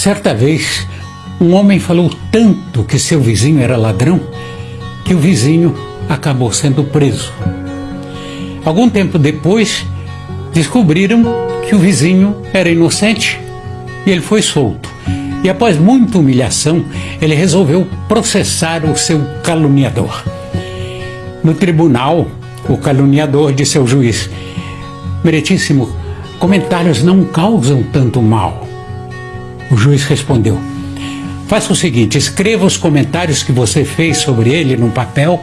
Certa vez, um homem falou tanto que seu vizinho era ladrão que o vizinho acabou sendo preso. Algum tempo depois, descobriram que o vizinho era inocente e ele foi solto. E após muita humilhação, ele resolveu processar o seu caluniador. No tribunal, o caluniador disse ao juiz: Meritíssimo, comentários não causam tanto mal. O juiz respondeu: Faça o seguinte: escreva os comentários que você fez sobre ele num papel,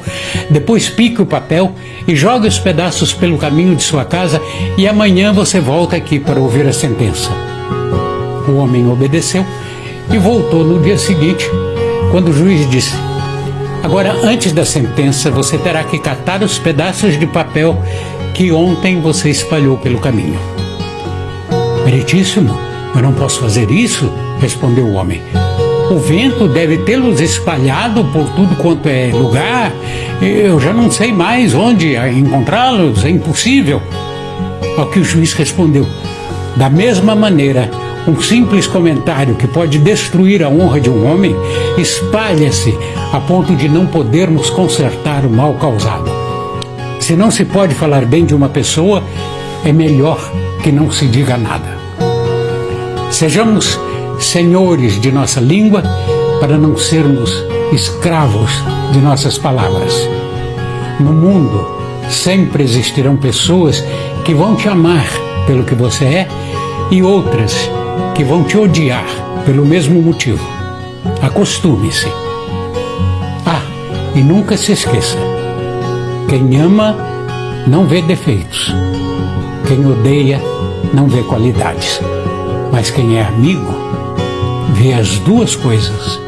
depois pique o papel e jogue os pedaços pelo caminho de sua casa e amanhã você volta aqui para ouvir a sentença. O homem obedeceu e voltou no dia seguinte, quando o juiz disse: Agora, antes da sentença, você terá que catar os pedaços de papel que ontem você espalhou pelo caminho. Meritíssimo, eu não posso fazer isso, respondeu o homem. O vento deve tê-los espalhado por tudo quanto é lugar. Eu já não sei mais onde encontrá-los, é impossível. Ao que o juiz respondeu: Da mesma maneira, um simples comentário que pode destruir a honra de um homem espalha-se a ponto de não podermos consertar o mal causado. Se não se pode falar bem de uma pessoa, é melhor que não se diga nada. Sejamos senhores de nossa língua para não sermos escravos de nossas palavras. No mundo sempre existirão pessoas que vão te amar pelo que você é e outras que vão te odiar pelo mesmo motivo. Acostume-se. Ah, e nunca se esqueça: quem ama não vê defeitos, quem odeia não vê qualidades, mas quem é amigo vê as duas coisas